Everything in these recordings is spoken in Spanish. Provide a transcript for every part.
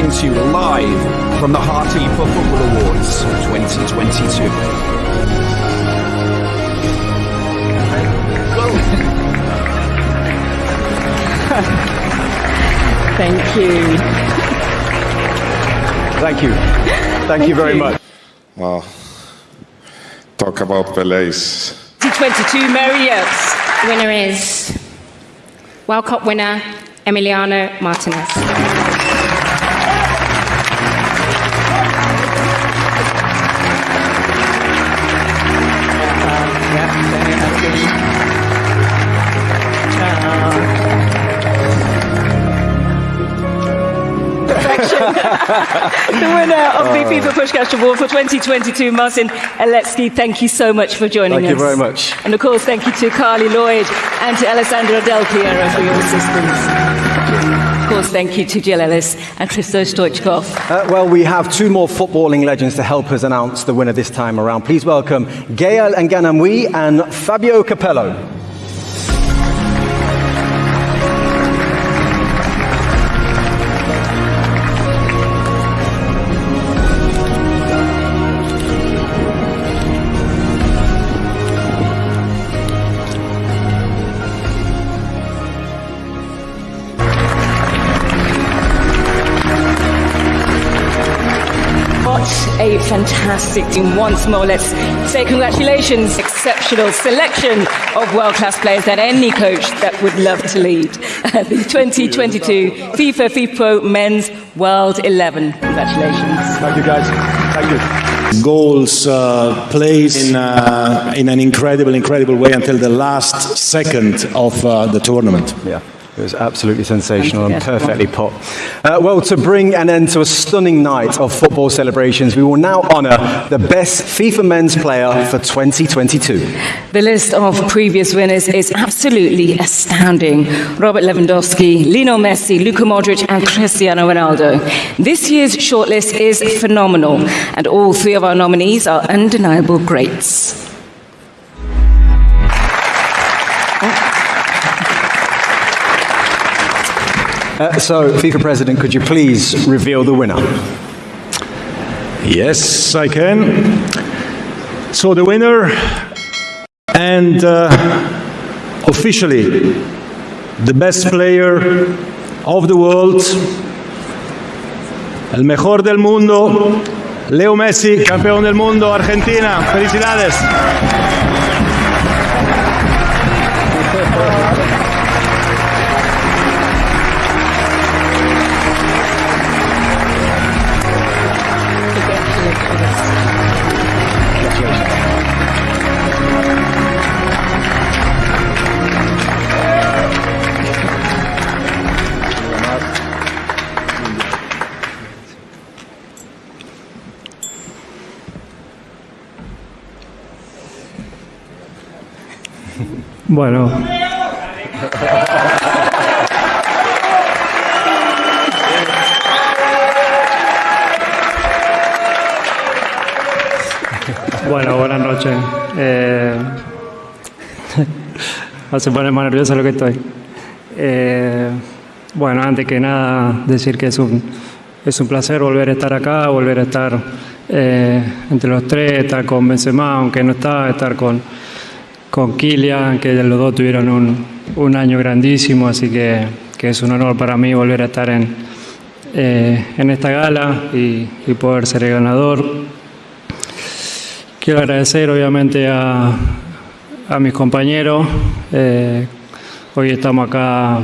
coming to you live from the Heartkeeper Football Awards 2022. Thank you. Thank you. Thank, you very you. much. Well, talk about Pele's 2022 Mary Yates. Winner is World Cup winner Emiliano Martinez. The winner of the FIFA Pushkash Award for 2022, Martin Aletsky. Thank you so much for joining Thank us. Thank you very much. And of course, thank you to Carly Lloyd and to Alessandra Del Piero for your assistance. Of course, thank you to Jill Ellis and Christos Stoichkov. Uh, well, we have two more footballing legends to help us announce the winner this time around. Please welcome Gael Nganamwi and Fabio Capello. A fantastic team. Once more, let's say congratulations. Exceptional selection of world class players that any coach that would love to lead the 2022 FIFA FIFO Men's World 11. Congratulations. Thank you, guys. Thank you. goals, uh, plays in, uh, in an incredible, incredible way until the last second of uh, the tournament. Yeah. It was absolutely sensational and perfectly pop. Uh, well, to bring an end to a stunning night of football celebrations, we will now honour the best FIFA men's player for 2022. The list of previous winners is absolutely astounding. Robert Lewandowski, Lionel Messi, Luka Modric, and Cristiano Ronaldo. This year's shortlist is phenomenal, and all three of our nominees are undeniable greats. Uh, so, FIFA President, could you please reveal the winner? Yes, I can. So the winner and uh, officially the best player of the world, el mejor del mundo, Leo Messi, campeón del mundo, Argentina. Felicidades. Bueno. Bueno, buenas noches. Eh, se pone más nervioso lo que estoy. Eh, bueno, antes que nada, decir que es un, es un placer volver a estar acá, volver a estar eh, entre los tres, estar con Benzema, aunque no está, estar con, con Kylian, que los dos tuvieron un, un año grandísimo, así que, que es un honor para mí volver a estar en, eh, en esta gala y, y poder ser el ganador. Quiero agradecer obviamente a, a mis compañeros. eh, hoy estamos acá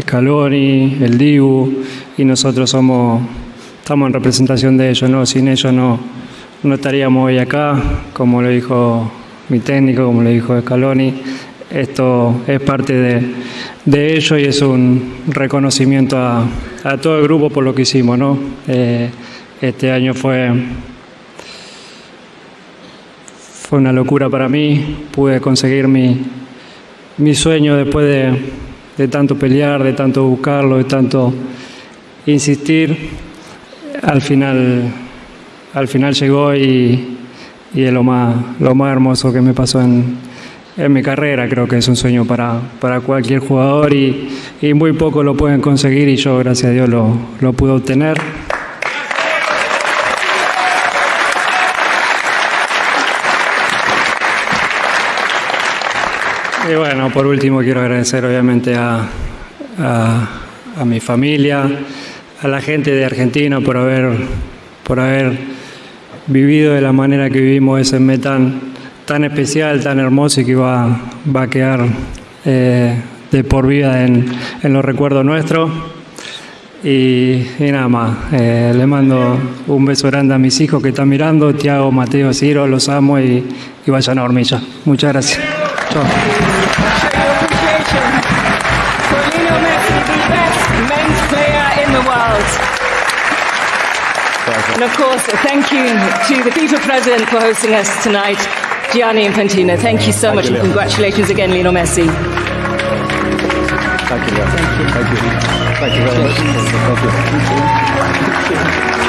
Scaloni, el Dibu, y nosotros somos, estamos en representación de ellos, ¿no? Sin ellos no, no estaríamos hoy acá, como lo dijo mi técnico, como lo dijo Scaloni. Esto es parte de, de ello y es un reconocimiento a, a todo el grupo por lo que hicimos, ¿no? Eh, este año fue fue una locura para mí. Pude conseguir mi, mi sueño después de, de tanto pelear, de tanto buscarlo, de tanto insistir. Al final, al final llegó y, y es lo más, lo más hermoso que me pasó en, en mi carrera. Creo que es un sueño para, para cualquier jugador y, y muy pocos lo pueden conseguir y yo, gracias a Dios, lo, lo pude obtener. Y bueno, por último quiero agradecer obviamente a, a, a mi familia, a la gente de Argentina por haber, por haber vivido de la manera que vivimos ese mes tan, especial, tan hermoso y que va, va a quedar eh, de por vida en, en los recuerdos nuestros. Y, y nada más, eh, le mando un beso grande a mis hijos que están mirando, Tiago, Mateo, Ciro, los amo y, y vayan a hormilla. Muchas gracias. Chao. And of course, thank you to the FIFA president for hosting us tonight, Gianni Infantino. Thank you so much and congratulations again, Lionel Messi. Thank you, Thank you. Thank you. Thank you very much. Thank you.